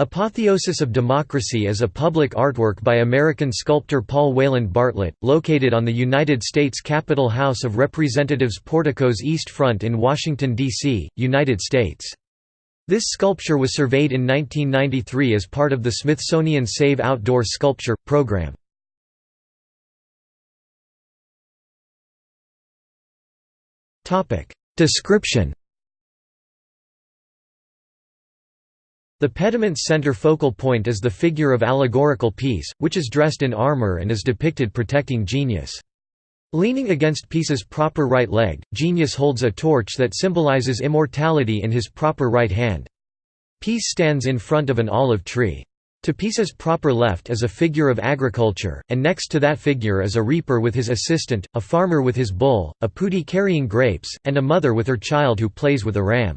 Apotheosis of Democracy is a public artwork by American sculptor Paul Wayland Bartlett, located on the United States Capitol House of Representatives portico's east front in Washington, D.C., United States. This sculpture was surveyed in 1993 as part of the Smithsonian Save Outdoor Sculpture, program. Description The pediment's center focal point is the figure of allegorical peace, which is dressed in armor and is depicted protecting genius. Leaning against Peace's proper right leg, Genius holds a torch that symbolizes immortality in his proper right hand. Peace stands in front of an olive tree. To Peace's proper left is a figure of agriculture, and next to that figure is a reaper with his assistant, a farmer with his bull, a putti carrying grapes, and a mother with her child who plays with a ram.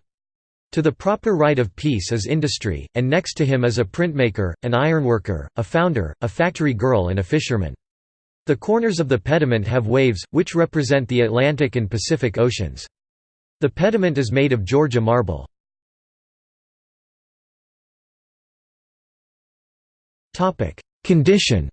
To the proper right of peace is industry, and next to him is a printmaker, an ironworker, a founder, a factory girl and a fisherman. The corners of the pediment have waves, which represent the Atlantic and Pacific Oceans. The pediment is made of Georgia marble. Condition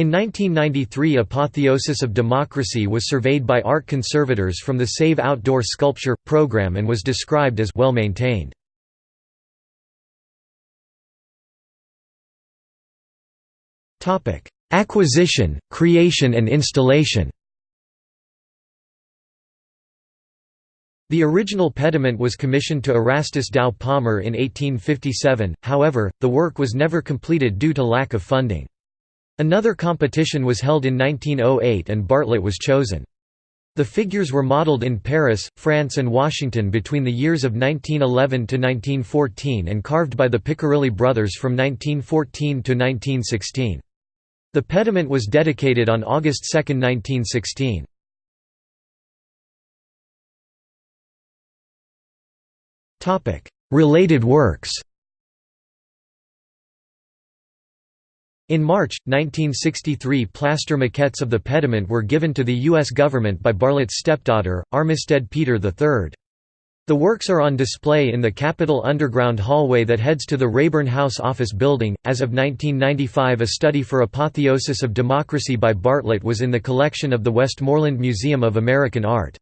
In 1993 Apotheosis of Democracy was surveyed by art conservators from the Save Outdoor Sculpture, program and was described as well maintained. Acquisition, creation and installation The original pediment was commissioned to Erastus Dow Palmer in 1857, however, the work was never completed due to lack of funding. Another competition was held in 1908 and Bartlett was chosen. The figures were modeled in Paris, France and Washington between the years of 1911 to 1914 and carved by the Piccirilli brothers from 1914 to 1916. The pediment was dedicated on August 2, 1916. Related works In March, 1963 plaster maquettes of the pediment were given to the U.S. government by Bartlett's stepdaughter, Armistead Peter III. The works are on display in the Capitol Underground hallway that heads to the Rayburn House office building. As of 1995, a study for Apotheosis of Democracy by Bartlett was in the collection of the Westmoreland Museum of American Art.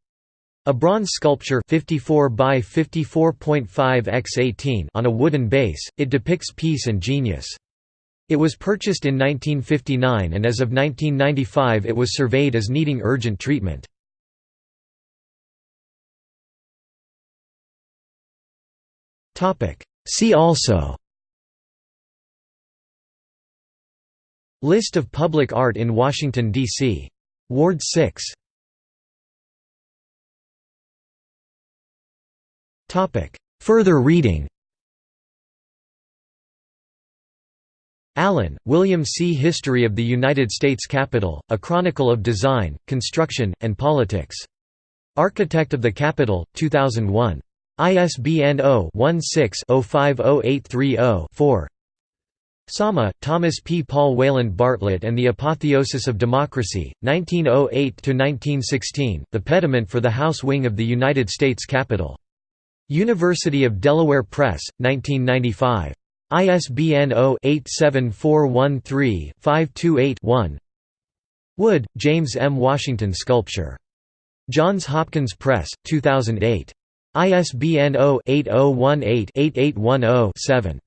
A bronze sculpture 54 by 54.5 x 18 on a wooden base, it depicts peace and genius. It was purchased in 1959 and as of 1995 it was surveyed as needing urgent treatment. See also List of public art in Washington, D.C. Ward 6 Further reading Allen, William C. History of the United States Capitol, A Chronicle of Design, Construction, and Politics. Architect of the Capitol, 2001. ISBN 0-16-050830-4 Somma, Thomas P. Paul Wayland Bartlett and the Apotheosis of Democracy, 1908–1916, The Pediment for the House Wing of the United States Capitol. University of Delaware Press, 1995. ISBN 0-87413-528-1 Goode, James M. Washington Sculpture. Johns Hopkins Press, 2008. ISBN 0-8018-8810-7.